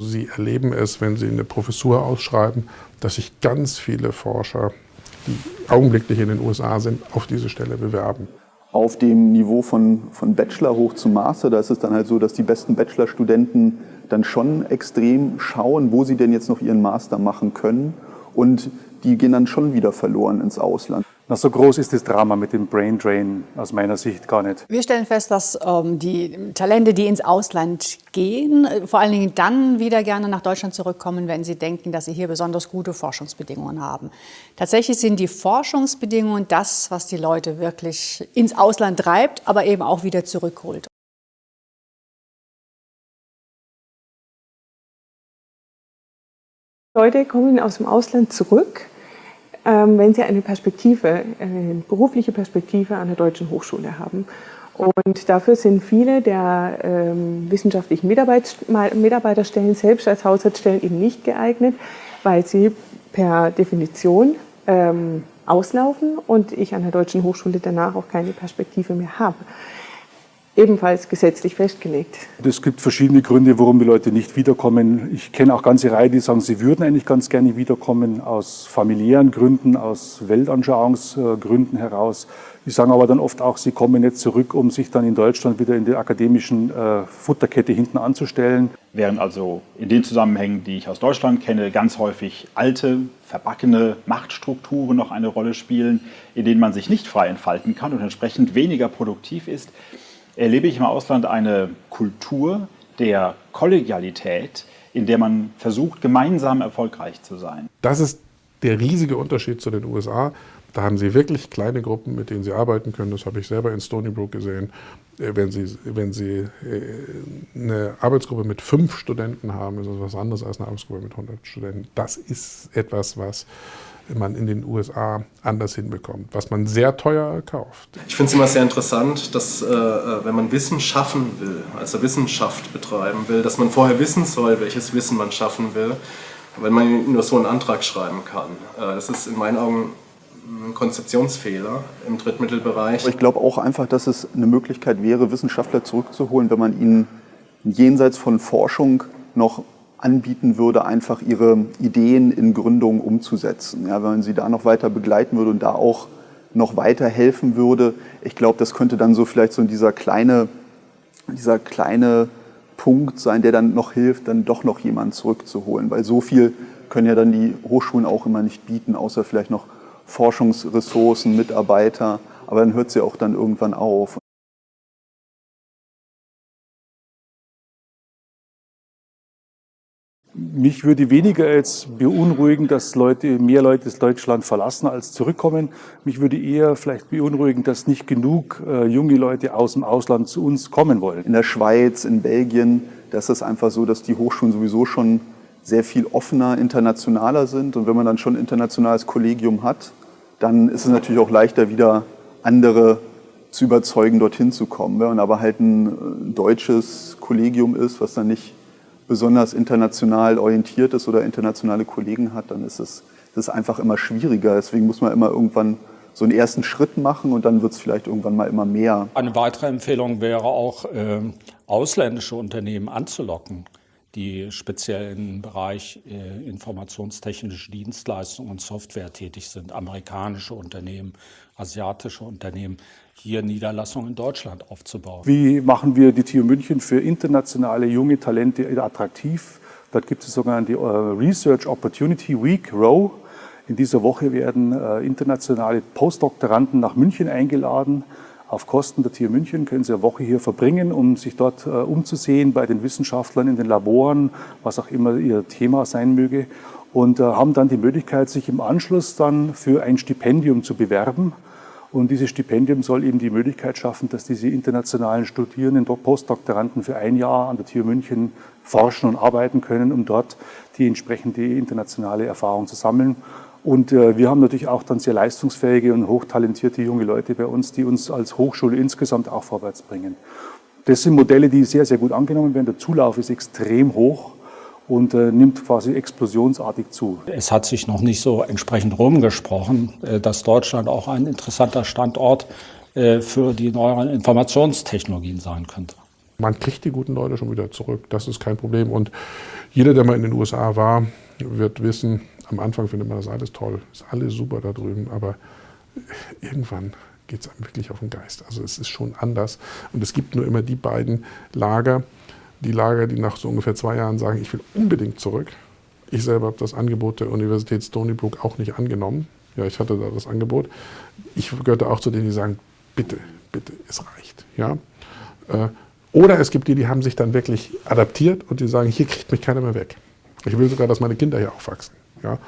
Sie erleben es, wenn Sie eine Professur ausschreiben, dass sich ganz viele Forscher, die augenblicklich in den USA sind, auf diese Stelle bewerben. Auf dem Niveau von, von Bachelor hoch zum Master, da ist es dann halt so, dass die besten Bachelorstudenten dann schon extrem schauen, wo sie denn jetzt noch ihren Master machen können. Und die gehen dann schon wieder verloren ins Ausland. Na, so groß ist das Drama mit dem Brain Drain aus meiner Sicht gar nicht. Wir stellen fest, dass ähm, die Talente, die ins Ausland gehen, äh, vor allen Dingen dann wieder gerne nach Deutschland zurückkommen, wenn sie denken, dass sie hier besonders gute Forschungsbedingungen haben. Tatsächlich sind die Forschungsbedingungen das, was die Leute wirklich ins Ausland treibt, aber eben auch wieder zurückholt. Leute kommen aus dem Ausland zurück wenn sie eine Perspektive, eine berufliche Perspektive an der Deutschen Hochschule haben. Und dafür sind viele der ähm, wissenschaftlichen Mitarbeit, Mitarbeiterstellen selbst als Haushaltsstellen eben nicht geeignet, weil sie per Definition ähm, auslaufen und ich an der Deutschen Hochschule danach auch keine Perspektive mehr habe ebenfalls gesetzlich festgelegt. Es gibt verschiedene Gründe, warum die Leute nicht wiederkommen. Ich kenne auch ganze Reihe, die sagen, sie würden eigentlich ganz gerne wiederkommen, aus familiären Gründen, aus Weltanschauungsgründen heraus. Die sagen aber dann oft auch, sie kommen jetzt zurück, um sich dann in Deutschland wieder in der akademischen äh, Futterkette hinten anzustellen. Während also in den Zusammenhängen, die ich aus Deutschland kenne, ganz häufig alte, verbackene Machtstrukturen noch eine Rolle spielen, in denen man sich nicht frei entfalten kann und entsprechend weniger produktiv ist, erlebe ich im Ausland eine Kultur der Kollegialität, in der man versucht, gemeinsam erfolgreich zu sein. Das ist der riesige Unterschied zu den USA. Da haben Sie wirklich kleine Gruppen, mit denen Sie arbeiten können. Das habe ich selber in Stony Brook gesehen. Äh, wenn Sie, wenn Sie äh, eine Arbeitsgruppe mit fünf Studenten haben, ist das was anderes als eine Arbeitsgruppe mit 100 Studenten. Das ist etwas, was man in den USA anders hinbekommt, was man sehr teuer kauft. Ich finde es immer sehr interessant, dass äh, äh, wenn man Wissen schaffen will, also Wissenschaft betreiben will, dass man vorher wissen soll, welches Wissen man schaffen will, wenn man nur so einen Antrag schreiben kann. Äh, das ist in meinen Augen ein Konzeptionsfehler im Drittmittelbereich. Ich glaube auch einfach, dass es eine Möglichkeit wäre, Wissenschaftler zurückzuholen, wenn man ihnen jenseits von Forschung noch anbieten würde, einfach ihre Ideen in Gründungen umzusetzen. Ja, wenn man sie da noch weiter begleiten würde und da auch noch weiter helfen würde. Ich glaube, das könnte dann so vielleicht so dieser kleine, dieser kleine Punkt sein, der dann noch hilft, dann doch noch jemanden zurückzuholen. Weil so viel können ja dann die Hochschulen auch immer nicht bieten, außer vielleicht noch Forschungsressourcen, Mitarbeiter. Aber dann hört sie auch dann irgendwann auf. Mich würde weniger jetzt beunruhigen, dass Leute, mehr Leute das Deutschland verlassen als zurückkommen. Mich würde eher vielleicht beunruhigen, dass nicht genug äh, junge Leute aus dem Ausland zu uns kommen wollen. In der Schweiz, in Belgien, da ist einfach so, dass die Hochschulen sowieso schon sehr viel offener, internationaler sind. Und wenn man dann schon ein internationales Kollegium hat, dann ist es natürlich auch leichter, wieder andere zu überzeugen, dorthin zu kommen. Wenn man aber halt ein äh, deutsches Kollegium ist, was dann nicht besonders international orientiert ist oder internationale Kollegen hat, dann ist es, das ist einfach immer schwieriger. Deswegen muss man immer irgendwann so einen ersten Schritt machen und dann wird es vielleicht irgendwann mal immer mehr. Eine weitere Empfehlung wäre auch, äh, ausländische Unternehmen anzulocken, die speziell im Bereich äh, informationstechnische Dienstleistungen und Software tätig sind. Amerikanische Unternehmen, asiatische Unternehmen hier Niederlassungen in Deutschland aufzubauen. Wie machen wir die TU München für internationale junge Talente attraktiv? Dort gibt es sogar die äh, Research Opportunity Week, ROW. In dieser Woche werden äh, internationale Postdoktoranden nach München eingeladen. Auf Kosten der TU München können sie eine Woche hier verbringen, um sich dort äh, umzusehen bei den Wissenschaftlern in den Laboren, was auch immer ihr Thema sein möge. Und haben dann die Möglichkeit, sich im Anschluss dann für ein Stipendium zu bewerben. Und dieses Stipendium soll eben die Möglichkeit schaffen, dass diese internationalen Studierenden, Postdoktoranden für ein Jahr an der TU München forschen und arbeiten können, um dort die entsprechende internationale Erfahrung zu sammeln. Und äh, wir haben natürlich auch dann sehr leistungsfähige und hochtalentierte junge Leute bei uns, die uns als Hochschule insgesamt auch vorwärts bringen. Das sind Modelle, die sehr, sehr gut angenommen werden. Der Zulauf ist extrem hoch. und äh, nimmt quasi explosionsartig zu. Es hat sich noch nicht so entsprechend rumgesprochen, äh, dass Deutschland auch ein interessanter Standort äh, für die neueren Informationstechnologien sein könnte. Man kriegt die guten Leute schon wieder zurück, das ist kein Problem. Und jeder, der mal in den USA war, wird wissen, am Anfang findet man das alles toll, ist alles super da drüben, aber irgendwann geht es einem wirklich auf den Geist. Also es ist schon anders. Und es gibt nur immer die beiden Lager, die Lager, die nach so ungefähr zwei Jahren sagen, ich will unbedingt zurück. Ich selber habe das Angebot der Universität Stony Brook auch nicht angenommen. Ja, ich hatte da das Angebot. Ich gehörte auch zu denen, die sagen, bitte, bitte, es reicht. Ja? Äh, oder es gibt die, die haben sich dann wirklich adaptiert und die sagen, hier kriegt mich keiner mehr weg. Ich will sogar, dass meine Kinder hier aufwachsen. Ja?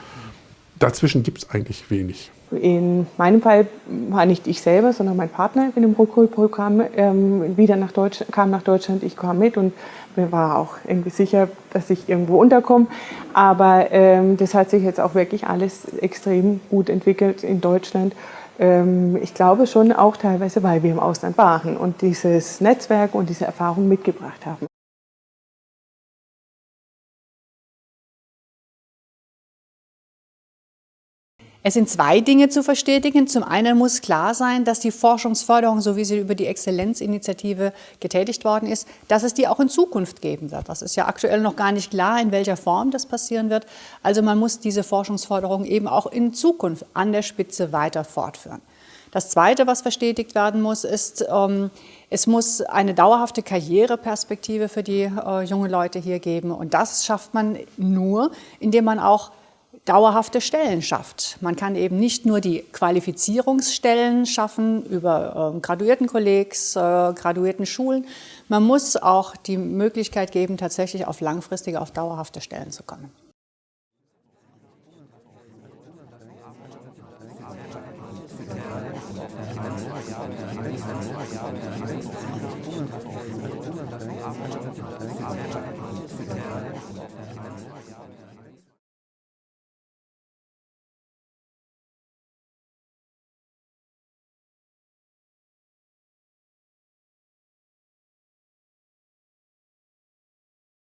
Dazwischen gibt es eigentlich wenig. In meinem Fall war nicht ich selber, sondern mein Partner in dem Rückholprogramm ähm, wieder nach Deutsch, kam nach Deutschland. Ich kam mit und mir war auch irgendwie sicher, dass ich irgendwo unterkomme. Aber ähm, das hat sich jetzt auch wirklich alles extrem gut entwickelt in Deutschland. Ähm, ich glaube schon auch teilweise, weil wir im Ausland waren und dieses Netzwerk und diese Erfahrung mitgebracht haben. Es sind zwei Dinge zu verstetigen. Zum einen muss klar sein, dass die Forschungsförderung, so wie sie über die Exzellenzinitiative getätigt worden ist, dass es die auch in Zukunft geben wird. Das ist ja aktuell noch gar nicht klar, in welcher Form das passieren wird. Also man muss diese Forschungsförderung eben auch in Zukunft an der Spitze weiter fortführen. Das Zweite, was verstetigt werden muss, ist, ähm, es muss eine dauerhafte Karriereperspektive für die äh, jungen Leute hier geben. Und das schafft man nur, indem man auch dauerhafte Stellen schafft. Man kann eben nicht nur die Qualifizierungsstellen schaffen über äh, Graduiertenkollegs, äh, Graduiertenschulen. Man muss auch die Möglichkeit geben, tatsächlich auf langfristige, auf dauerhafte Stellen zu kommen.